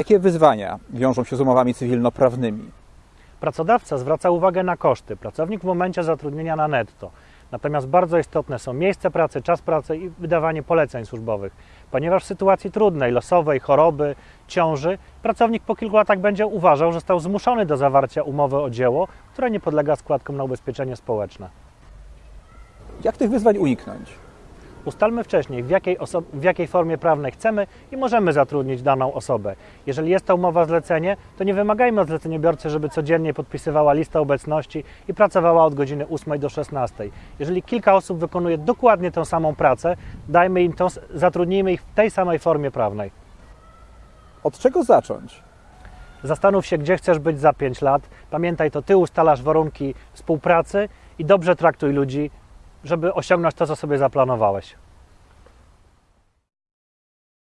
Jakie wyzwania wiążą się z umowami cywilnoprawnymi? Pracodawca zwraca uwagę na koszty, pracownik w momencie zatrudnienia na netto. Natomiast bardzo istotne są miejsce pracy, czas pracy i wydawanie poleceń służbowych, ponieważ w sytuacji trudnej, losowej, choroby, ciąży, pracownik po kilku latach będzie uważał, że został zmuszony do zawarcia umowy o dzieło, która nie podlega składkom na ubezpieczenie społeczne. Jak tych wyzwań uniknąć? Ustalmy wcześniej, w jakiej, w jakiej formie prawnej chcemy i możemy zatrudnić daną osobę. Jeżeli jest to umowa zlecenie, to nie wymagajmy od zleceniobiorcy, żeby codziennie podpisywała listę obecności i pracowała od godziny 8 do 16. Jeżeli kilka osób wykonuje dokładnie tę samą pracę, dajmy im s- zatrudnijmy ich w tej samej formie prawnej. Od czego zacząć? Zastanów się, gdzie chcesz być za 5 lat. Pamiętaj, to ty ustalasz warunki współpracy i dobrze traktuj ludzi, żeby osiągnąć to, co sobie zaplanowałeś.